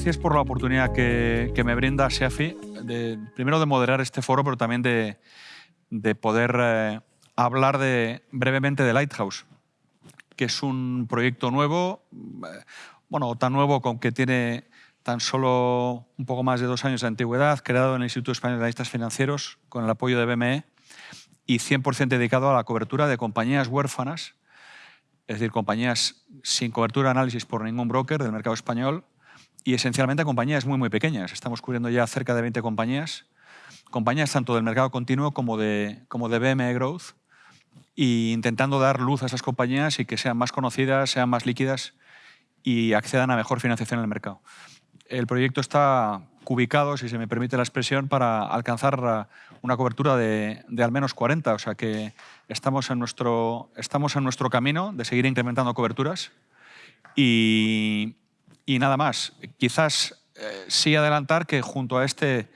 gracias por la oportunidad que, me brinda SEAFI, de, primero de moderar este foro, pero también de, poder eh, hablar de, brevemente de Lighthouse, que es un proyecto nuevo, eh, bueno, tan nuevo con que tiene tan solo un poco más de dos años de antigüedad, creado en el Instituto Español de Analistas Financieros con el apoyo de BME y 100% dedicado a la cobertura de compañías huérfanas, es decir, compañías sin cobertura de análisis por ningún broker del mercado español y esencialmente compañías muy, muy pequeñas. Estamos cubriendo ya cerca de 20 compañías, compañías tanto del mercado continuo como de, como de BME Growth, e intentando dar luz a esas compañías y que sean más conocidas, sean más líquidas y accedan a mejor financiación en el mercado el proyecto está cubicado, si se me permite la expresión, para alcanzar una cobertura de, al menos 40. O sea que estamos en, nuestro, estamos en nuestro camino de seguir incrementando coberturas. Y, nada más. Quizás eh, sí adelantar que junto a este,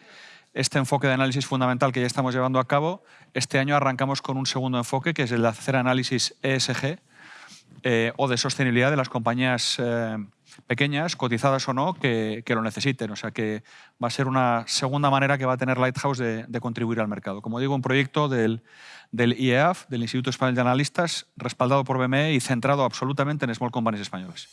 este enfoque de análisis fundamental que ya estamos llevando a cabo, este año arrancamos con un segundo enfoque, que es el de hacer análisis ESG eh, o de sostenibilidad de las compañías eh, pequeñas, cotizadas o no, que, lo necesiten. O sea que va a ser una segunda manera que va a tener Lighthouse de, contribuir al mercado. Como digo, un proyecto del, del IEAF, del Instituto Español de Analistas, respaldado por BME y centrado absolutamente en small companies españoles.